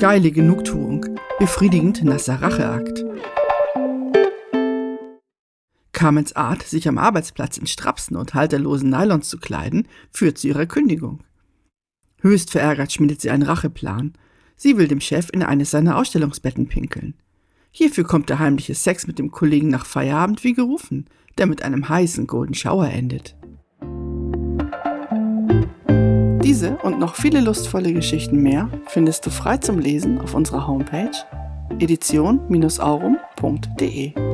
Geile Genugtuung. Befriedigend nasser Racheakt. Carmens Art, sich am Arbeitsplatz in Strapsen und halterlosen Nylons zu kleiden, führt zu ihrer Kündigung. Höchst verärgert schmiedet sie einen Racheplan. Sie will dem Chef in eines seiner Ausstellungsbetten pinkeln. Hierfür kommt der heimliche Sex mit dem Kollegen nach Feierabend wie gerufen, der mit einem heißen Golden Shower endet. Und noch viele lustvolle Geschichten mehr findest du frei zum Lesen auf unserer Homepage edition-aurum.de.